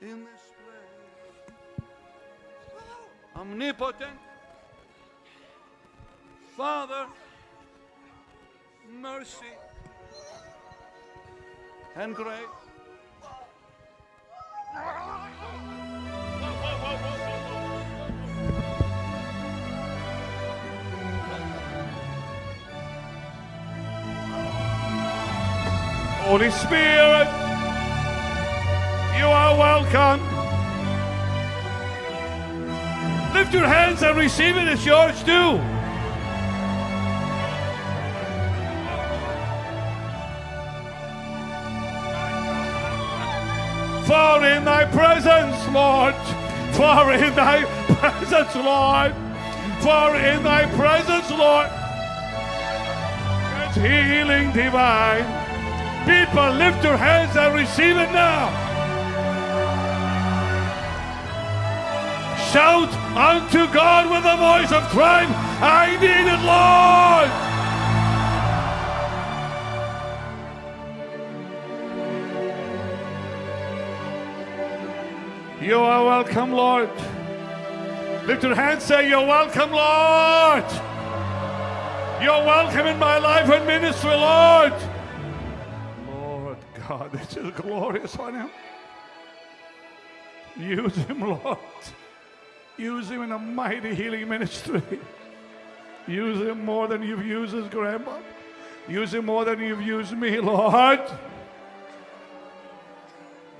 in this place. Omnipotent Father, mercy and grace. Holy Spirit, you are welcome. Lift your hands and receive it. It's yours too. For in thy presence, Lord, for in thy presence, Lord, for in thy presence, Lord, there's healing divine. People, lift your hands and receive it now. Shout unto God with a voice of triumph, I need it, Lord. You are welcome, Lord. Lift your hands, say, You're welcome, Lord. You're welcome in my life and ministry, Lord. Lord God, this is glorious on Him. Use Him, Lord. Use Him in a mighty healing ministry. Use Him more than you've used His grandma. Use Him more than you've used me, Lord.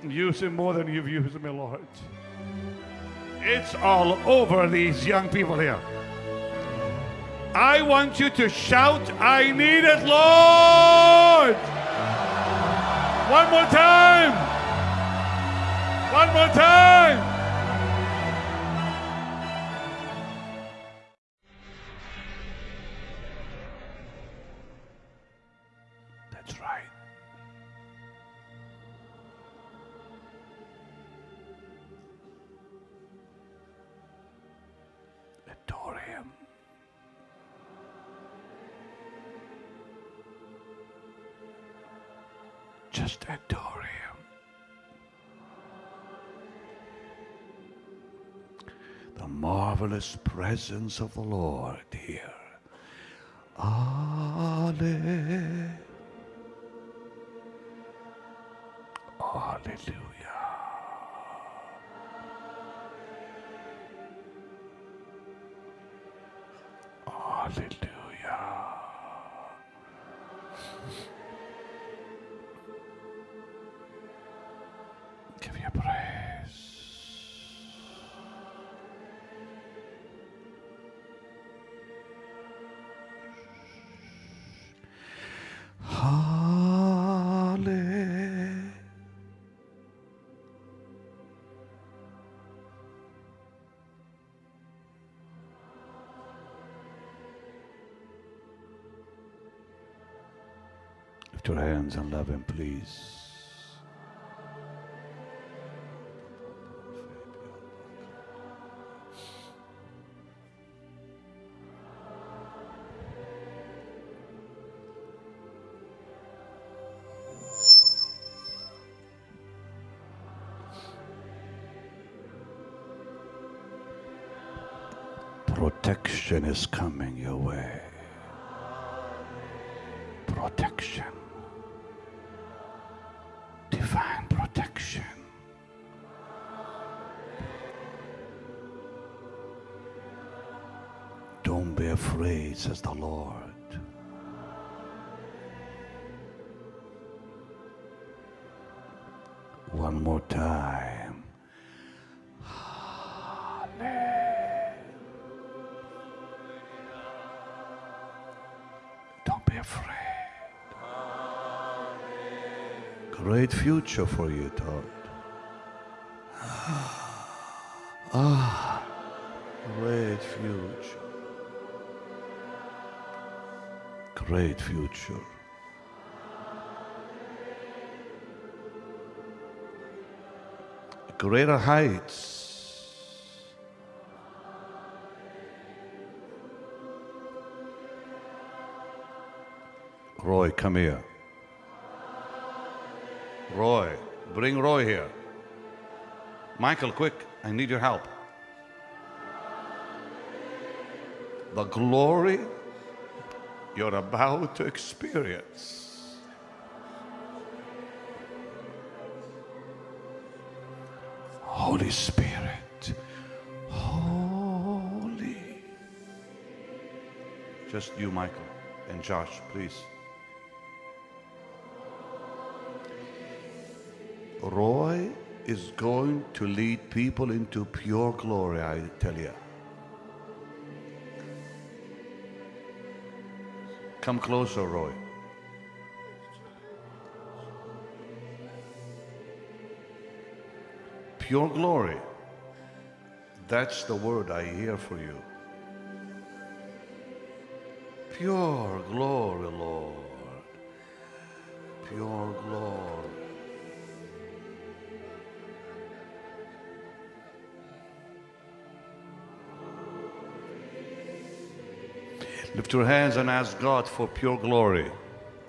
Use him more than you've used me, Lord. It's all over these young people here. I want you to shout, I need it, Lord. One more time. One more time. Just adore him. The marvelous presence of the Lord here. Ale. Hallelujah. Hallelujah. And love him, please. Protection is coming your way. Protection. Don't says the Lord. One more time. Amen. Don't be afraid. Great future for you, Todd. Future. Greater heights. Roy, come here. Roy, bring Roy here. Michael, quick, I need your help. The glory you're about to experience. Holy Spirit, Holy. Just you, Michael, and Josh, please. Roy is going to lead people into pure glory, I tell you. Come closer, Roy. Pure glory. That's the word I hear for you. Pure glory, Lord. Pure glory. Lift your hands and ask God for pure glory,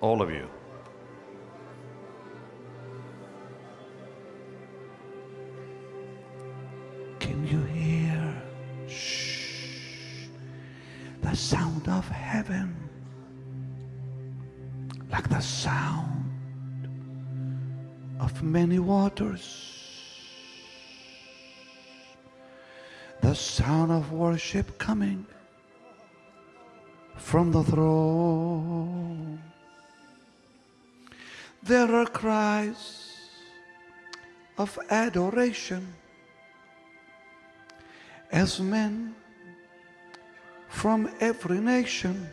all of you. Can you hear? Shh. The sound of heaven. Like the sound of many waters. The sound of worship coming throne. There are cries of adoration as men from every nation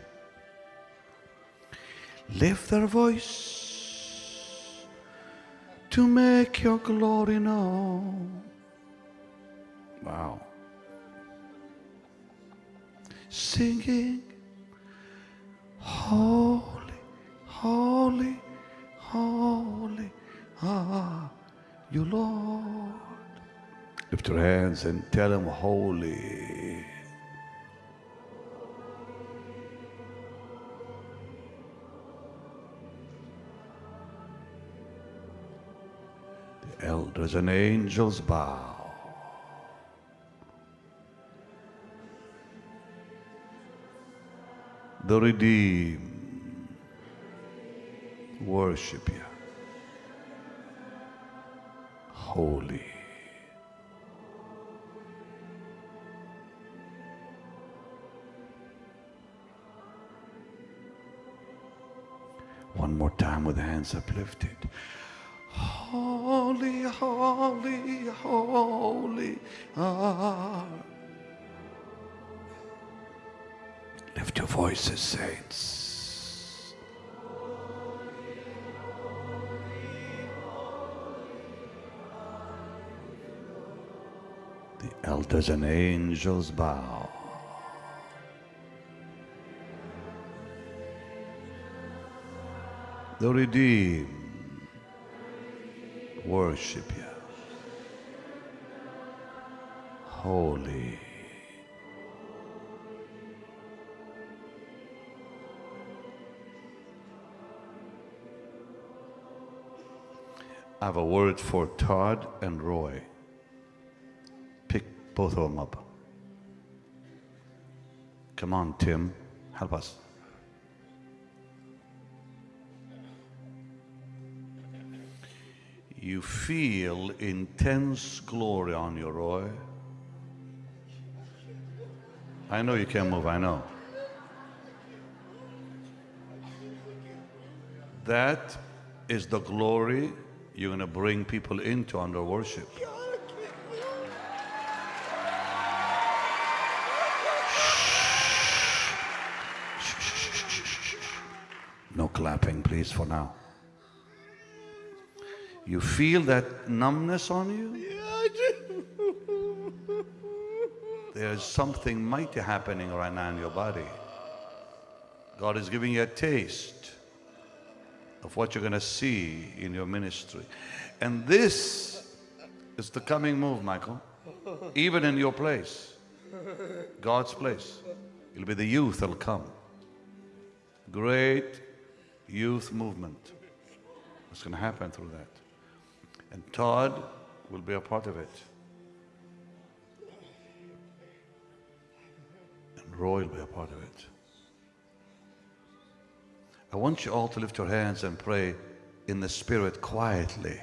lift their voice to make your glory known. Wow. Singing, Holy, holy, holy are you, Lord. Lift your hands and tell him, Holy. The elders and angels bow. The redeemed worship you. Holy. One more time with hands uplifted. Holy, holy, holy are. Voices, saints. The elders and angels bow. The redeemed worship you. Holy. I have a word for Todd and Roy. Pick both of them up. Come on, Tim, help us. You feel intense glory on you, Roy. I know you can't move, I know. That is the glory you're going to bring people into under worship. No clapping, please, for now. You feel that numbness on you? There's something mighty happening right now in your body. God is giving you a taste of what you're going to see in your ministry. And this is the coming move, Michael, even in your place, God's place. It'll be the youth that'll come. Great youth movement. What's going to happen through that. And Todd will be a part of it. And Roy will be a part of it. I want you all to lift your hands and pray in the Spirit quietly.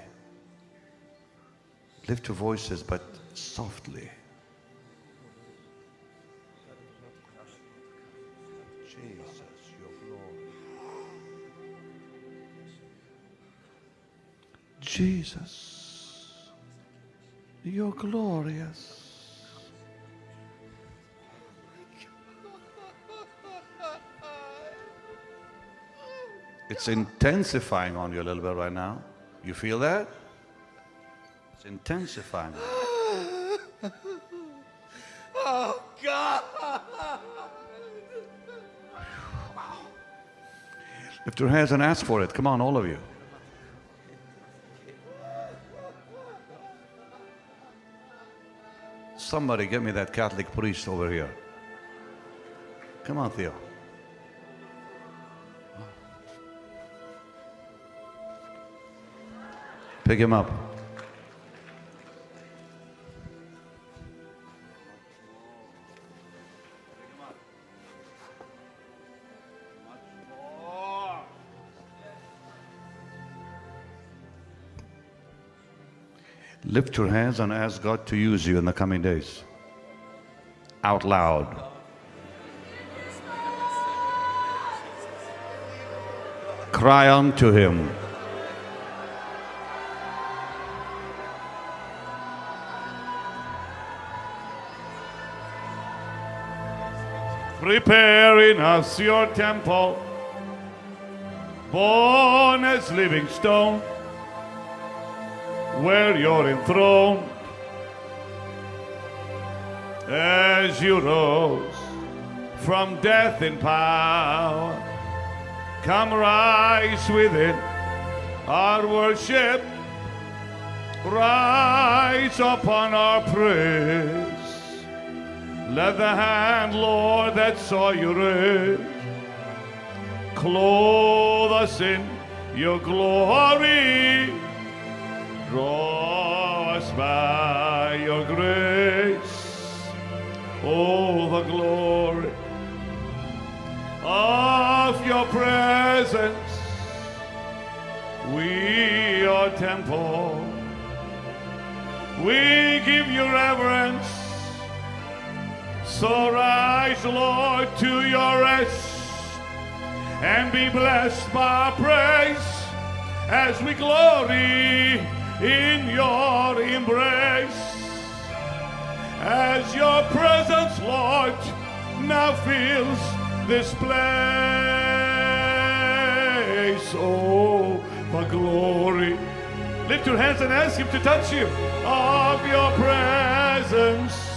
Lift your voices, but softly. Jesus, your glory. Jesus, you're glorious. It's intensifying on you a little bit right now. You feel that? It's intensifying. Oh, God. Lift your hands and ask for it. Come on, all of you. Somebody get me that Catholic priest over here. Come on, Theo. Pick him up. Lift your hands and ask God to use you in the coming days. Out loud. Cry unto Him. Preparing us your temple, born as living stone, where you're enthroned, as you rose from death in power. Come rise within our worship, rise upon our praise. Let the hand, Lord, that saw you raise, clothe us in your glory. Draw us by your grace. Oh, the glory of your presence. We are temple. We give you reverence. So rise, Lord, to your rest and be blessed by praise as we glory in your embrace. As your presence, Lord, now fills this place. Oh, the glory. Lift your hands and ask Him to touch you of your presence.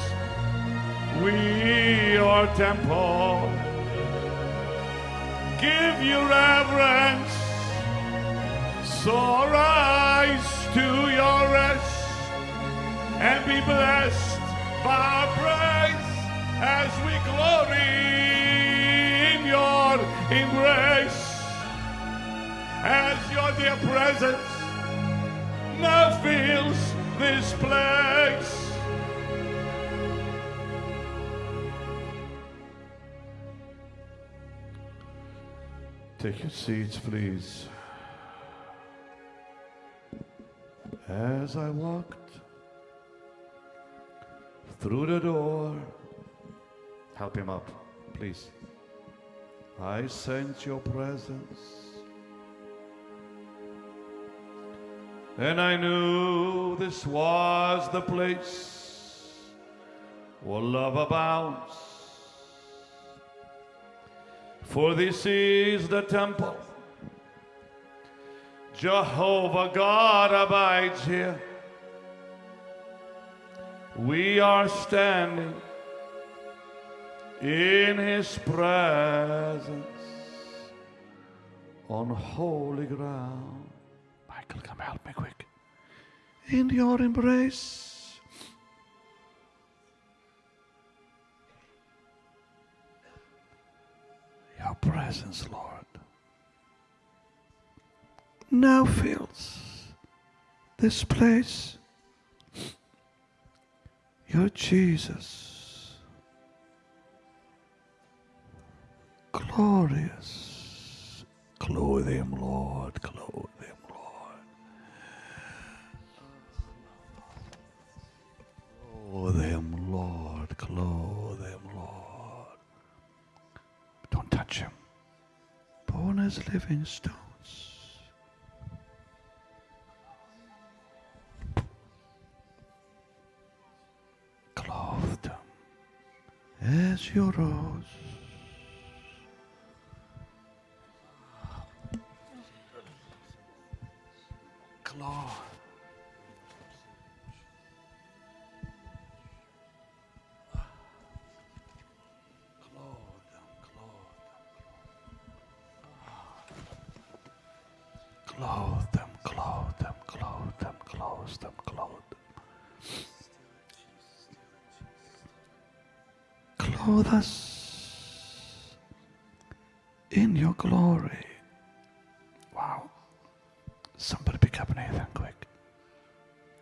We are temple. Give you reverence. So rise to your rest and be blessed by our praise as we glory in your embrace. As your dear presence now fills this place. Take your seats, please. As I walked through the door, help him up, please. I sense your presence. And I knew this was the place where love abounds. For this is the temple. Jehovah God abides here. We are standing in his presence on holy ground. Michael, come help me quick. In your embrace. Your presence, Lord, now fills this place. Your Jesus. glorious. Clothe him, Lord, clothe him, Lord. Clothe him, Lord, clothe him. Don't touch him. Born as living stones. Clothed as your rose. Clothe clothe them. Clothe them, clothe them, clothe them, clothe them, clothe us in your glory. Wow. Somebody pick up Nathan quick.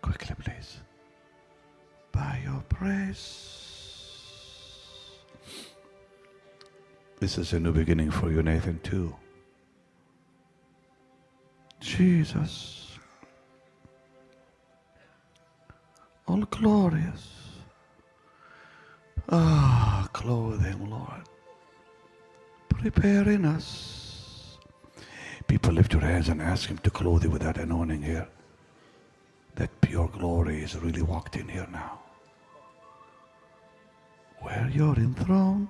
Quickly, please. By your praise. This is a new beginning for you, Nathan, too. Jesus, all glorious. Ah, clothe him, Lord. Preparing us. People lift your hands and ask him to clothe you with that anointing here. That pure glory is really walked in here now. Where you're enthroned.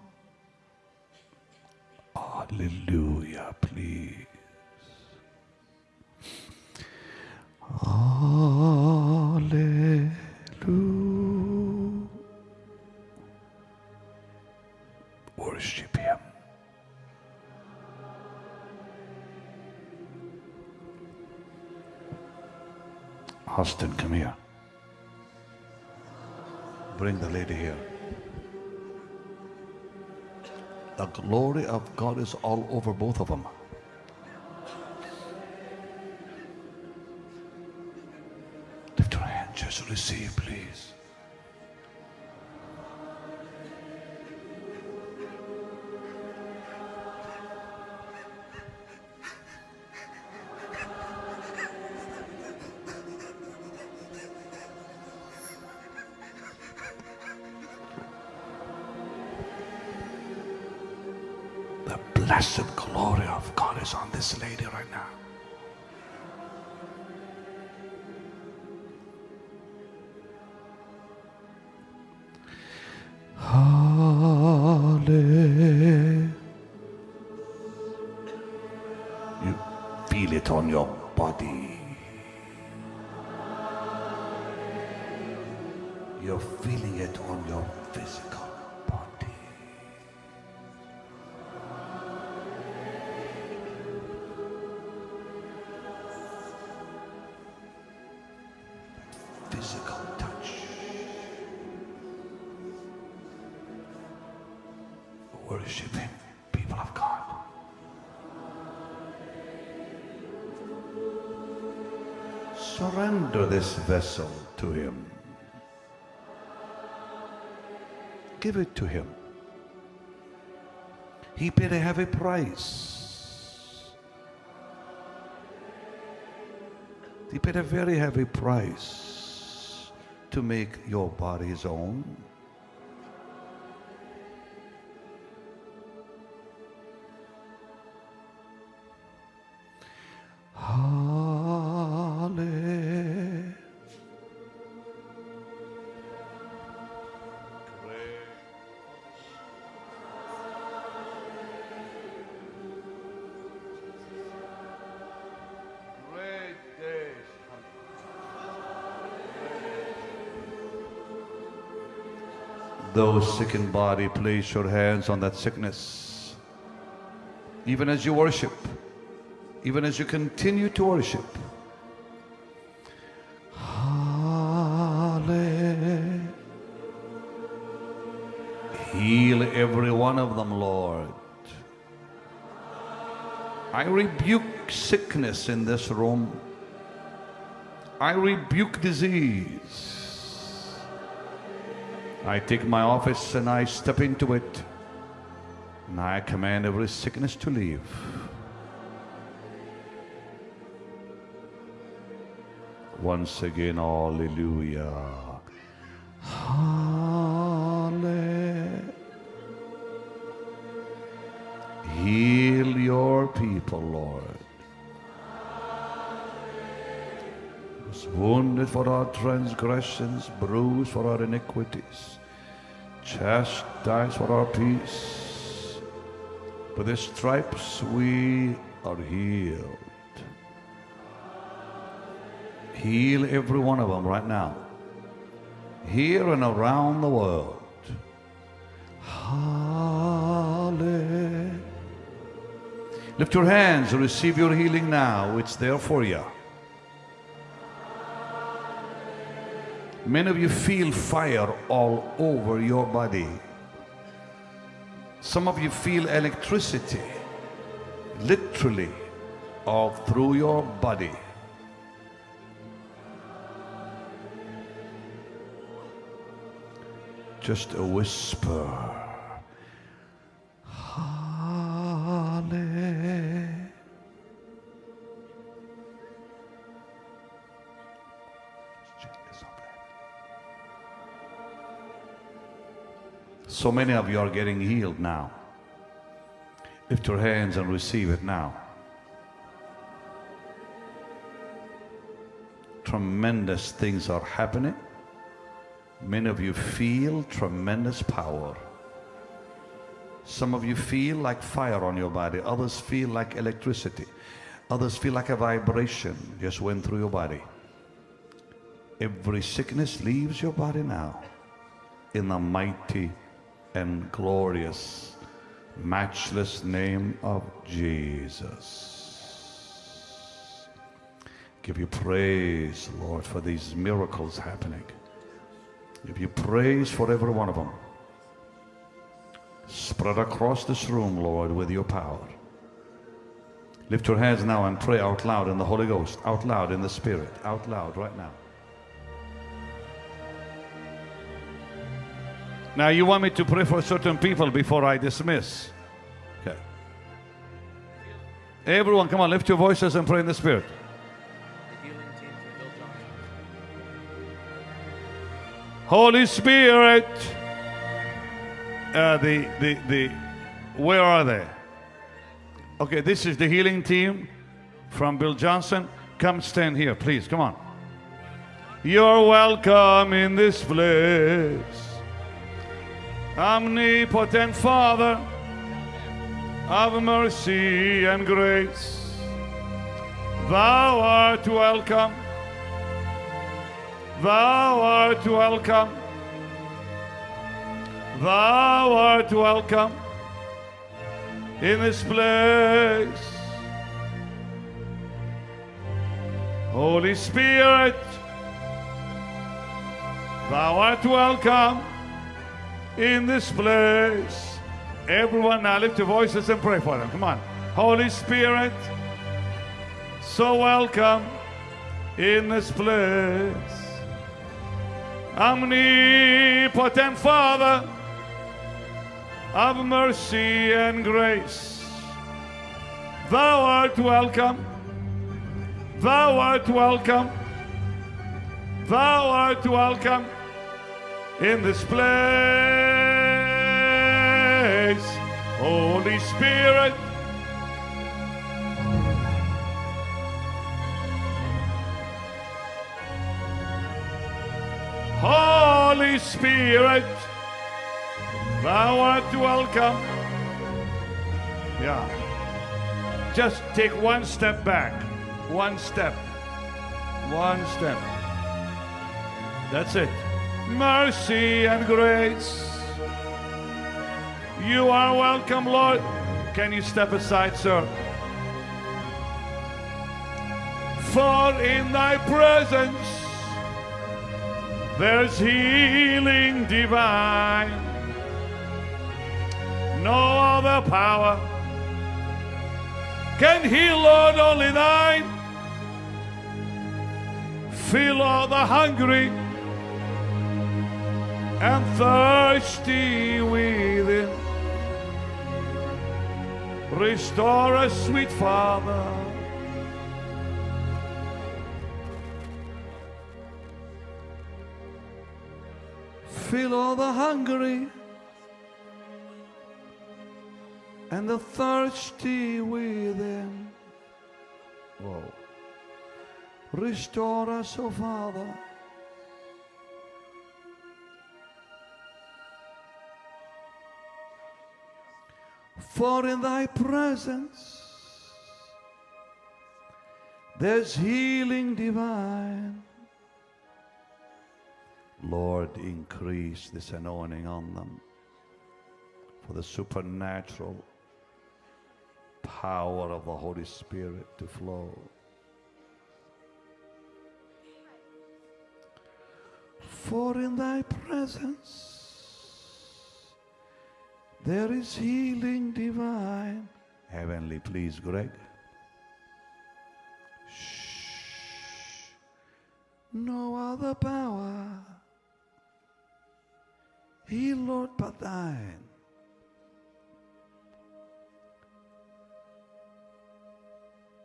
Hallelujah, please. God is all over both of them. On your body. You're feeling it on your physical vessel to Him. Give it to Him. He paid a heavy price. He paid a very heavy price to make your body His own. Those sick in body, place your hands on that sickness. Even as you worship, even as you continue to worship. Hallelujah. Heal every one of them, Lord. I rebuke sickness in this room. I rebuke disease. I take my office and I step into it. And I command every sickness to leave. Once again, hallelujah. Wounded for our transgressions, bruised for our iniquities, chastised for our peace. With the stripes we are healed. Heal every one of them right now. Here and around the world. Hallelujah. Lift your hands and receive your healing now. It's there for you. Many of you feel fire all over your body. Some of you feel electricity, literally, all through your body. Just a whisper. So many of you are getting healed now. Lift your hands and receive it now. Tremendous things are happening. Many of you feel tremendous power. Some of you feel like fire on your body. Others feel like electricity. Others feel like a vibration just went through your body. Every sickness leaves your body now in the mighty and glorious, matchless name of Jesus. Give you praise, Lord, for these miracles happening. Give you praise for every one of them. Spread across this room, Lord, with your power. Lift your hands now and pray out loud in the Holy Ghost, out loud in the Spirit, out loud right now. Now, you want me to pray for certain people before I dismiss? Okay. Everyone, come on, lift your voices and pray in the Spirit. Holy Spirit. Uh, the, the, the, where are they? Okay, this is the healing team from Bill Johnson. Come stand here, please. Come on. You're welcome in this place. Omnipotent Father of mercy and grace, Thou art welcome. Thou art welcome. Thou art welcome in this place. Holy Spirit, thou art welcome in this place. Everyone now lift your voices and pray for them. Come on. Holy Spirit, so welcome in this place. Omnipotent Father of mercy and grace, thou art welcome. Thou art welcome. Thou art welcome in this place. Holy Spirit, Holy Spirit, thou art welcome. Yeah. Just take one step back. One step. One step. That's it. Mercy and grace. You are welcome, Lord. Can you step aside, sir? For in thy presence there's healing divine. No other power can heal, Lord, only thine. Fill all the hungry and thirsty within. Restore us, sweet Father. Fill all the hungry and the thirsty within. Whoa. Restore us, O Father. For in thy presence there's healing divine. Lord, increase this anointing on them for the supernatural power of the Holy Spirit to flow. For in thy presence there is healing divine. Heavenly, please, Greg. Shh. No other power. Heal, Lord, but thine.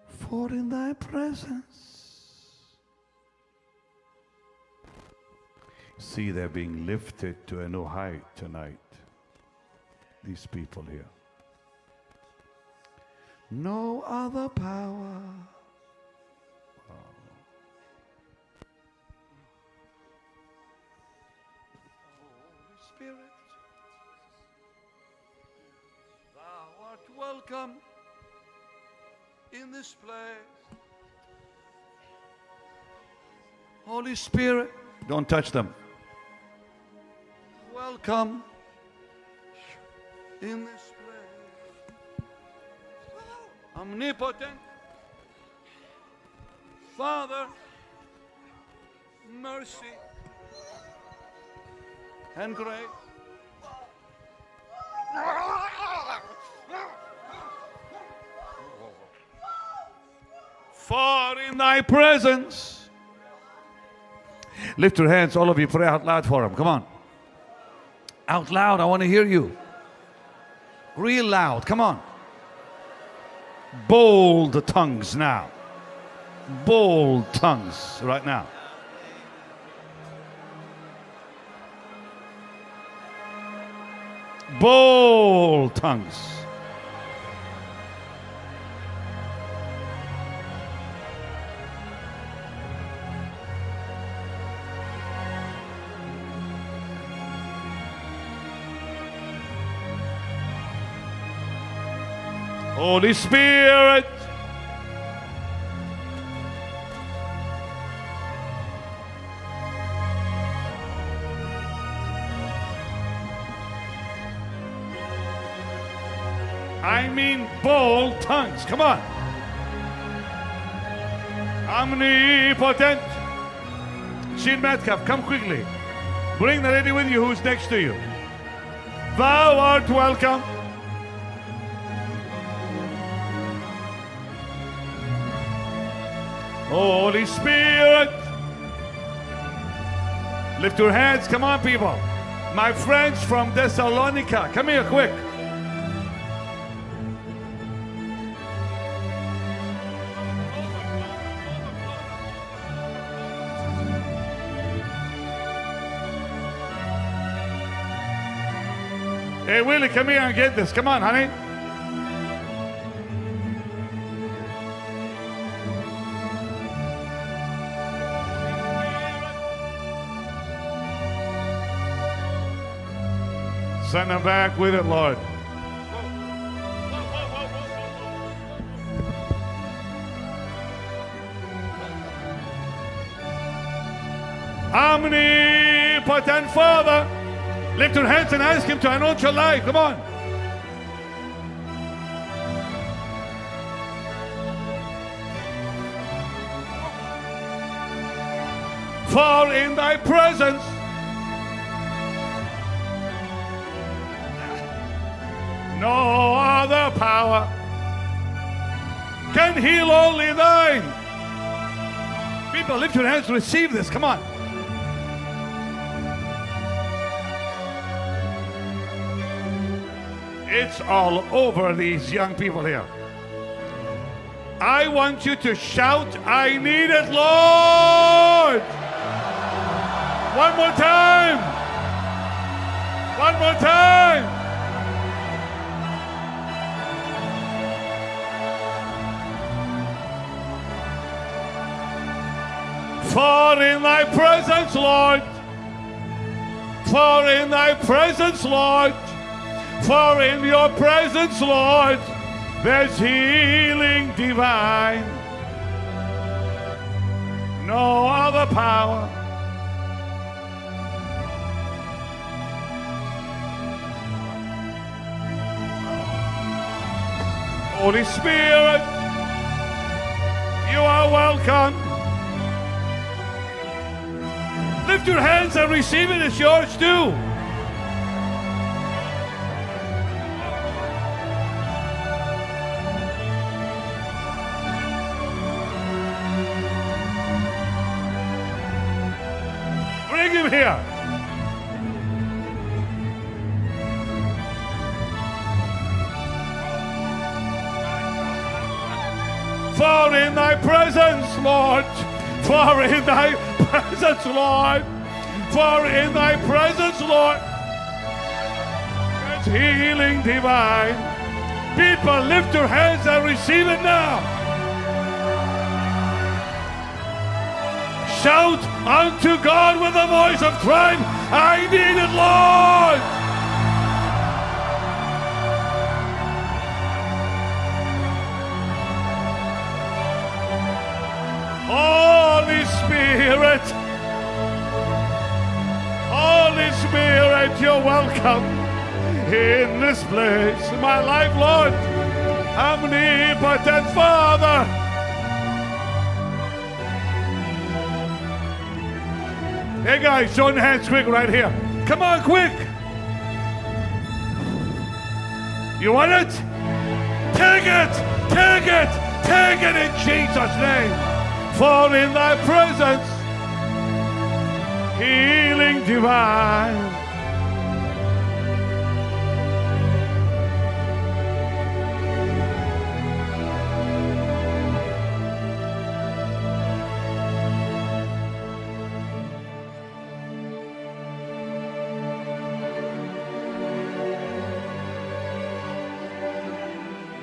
For in thy presence, see, they're being lifted to a new height tonight. These people here. No other power. Holy Spirit, thou art welcome in this place. Holy Spirit, don't touch them. Welcome in this place. Omnipotent Father, mercy and grace. For in thy presence, lift your hands, all of you, pray out loud for him. Come on. Out loud, I want to hear you. Real loud, come on. Bold tongues now. Bold tongues right now. Bold tongues. Holy Spirit. I mean bold tongues. Come on. Omnipotent. Sheen Metcalf, come quickly. Bring the lady with you who's next to you. Thou art welcome. Holy Spirit. Lift your hands. Come on, people. My friends from Thessalonica, come here quick. Hey, Willie, come here and get this. Come on, honey. Send them back with it, Lord. Omnipotent Father, lift your hands and ask Him to anoint your life. Come on. For in thy presence power can heal only thine. People, lift your hands, to receive this. Come on. It's all over these young people here. I want you to shout, I need it, Lord! One more time! One more time! For in thy presence, Lord, for in thy presence, Lord, for in your presence, Lord, there's healing divine. No other power. Holy Spirit, you are welcome. Lift your hands and receive it. It's yours too. Bring him here. For in thy presence, Lord, for in thy presence, Lord, for in thy presence, Lord, there's healing divine. People, lift your hands and receive it now. Shout unto God with a voice of triumph, I need it, Lord. Spirit, Holy Spirit, you're welcome in this place. My life, Lord, omnipotent Father. Hey guys, join hands quick right here. Come on, quick. You want it? Take it, take it, take it in Jesus' name. For in thy presence, healing divine.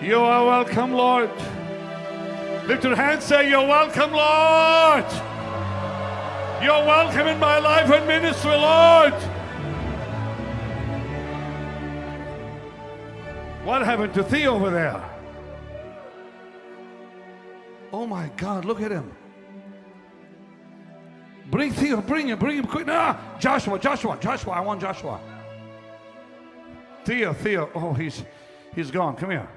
You are welcome, Lord. Lift your hands, say, You're welcome, Lord. You're welcome in my life and ministry, Lord. What happened to Theo over there? Oh my God, look at him. Bring Theo, bring him, bring him quick. Nah, Joshua, Joshua, Joshua, I want Joshua. Theo, Theo, oh, he's he's gone. Come here.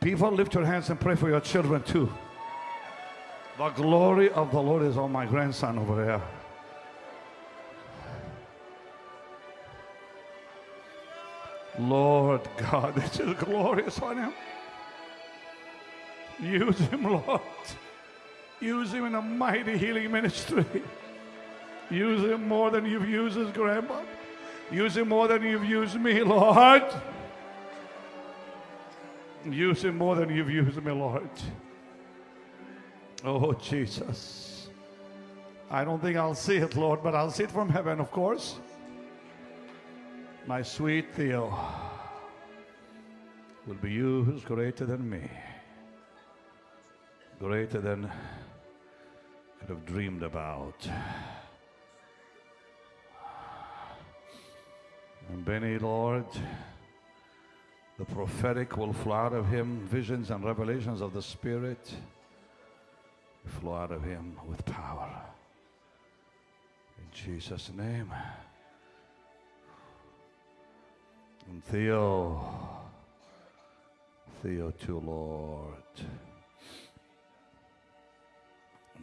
People, lift your hands and pray for your children too. The glory of the Lord is on my grandson over there. Lord God, this is glorious on him. Use him, Lord. Use him in a mighty healing ministry. Use him more than you've used his grandma. Use him more than you've used me, Lord. Use him more than you've used me, Lord. Oh, Jesus. I don't think I'll see it, Lord, but I'll see it from heaven, of course. My sweet Theo will be you who's greater than me, greater than I could have dreamed about. And Benny, Lord, the prophetic will flow out of him, visions and revelations of the Spirit flow out of him with power. In Jesus' name. And Theo, Theo too, Lord.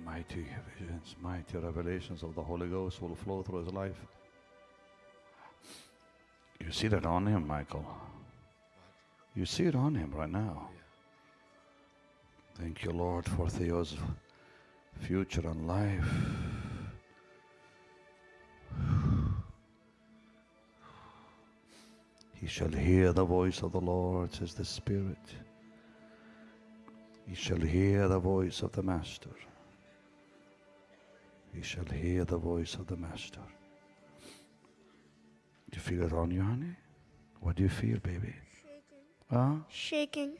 Mighty visions, mighty revelations of the Holy Ghost will flow through his life. You see that on him, Michael. You see it on him right now. Thank you, Lord, for Theo's future and life. He shall hear the voice of the Lord, says the Spirit. He shall hear the voice of the Master. He shall hear the voice of the Master. Do you feel it on you, honey? What do you feel, baby? Huh? Shaking.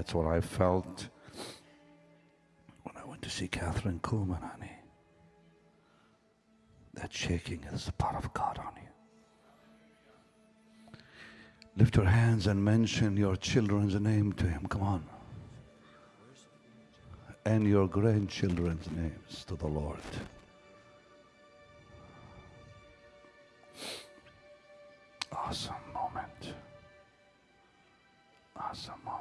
That's what I felt when I went to see Kathryn Kuhlman, honey. That shaking is the power of God on you. Lift your hands and mention your children's name to Him. Come on. And your grandchildren's names to the Lord. Awesome moment. Awesome moment.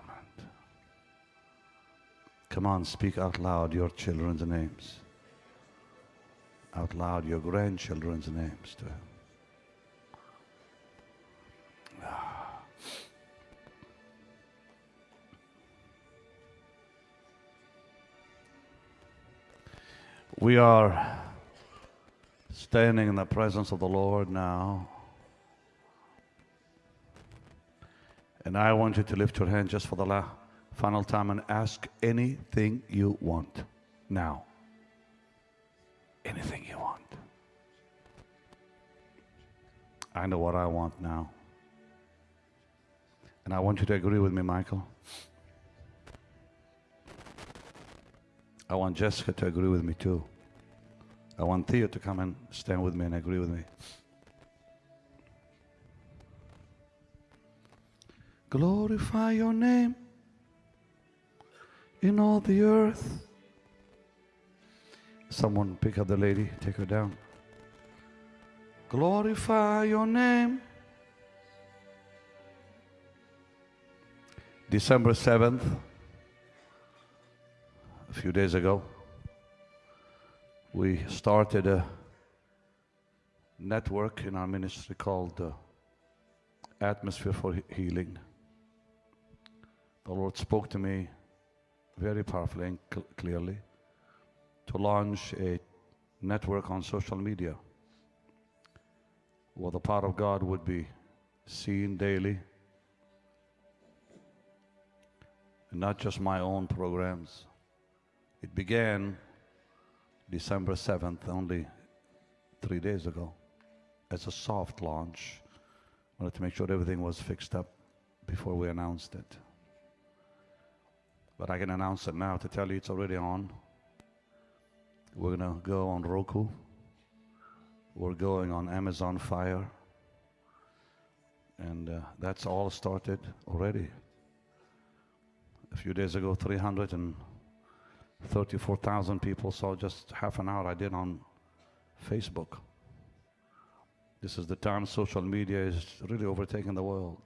Come on, speak out loud your children's names. Out loud your grandchildren's names to Him. Ah. We are standing in the presence of the Lord now. And I want you to lift your hand just for the la- final time and ask anything you want now. Anything you want. I know what I want now. And I want you to agree with me, Michael. I want Jessica to agree with me too. I want Theo to come and stand with me and agree with me. Glorify your name in all the earth. Someone pick up the lady, take her down. Glorify your name. December 7th, a few days ago, we started a network in our ministry called uh, Atmosphere for Healing. The Lord spoke to me very powerfully and cl- clearly to launch a network on social media where the power of God would be seen daily and not just my own programs. It began December 7th, only three days ago, as a soft launch. Wanted to make sure everything was fixed up before we announced it. But I can announce it now to tell you it's already on. We're going to go on Roku. We're going on Amazon Fire. And uh, that's all started already. A few days ago, 334,000 people saw just half an hour I did on Facebook. This is the time social media is really overtaking the world.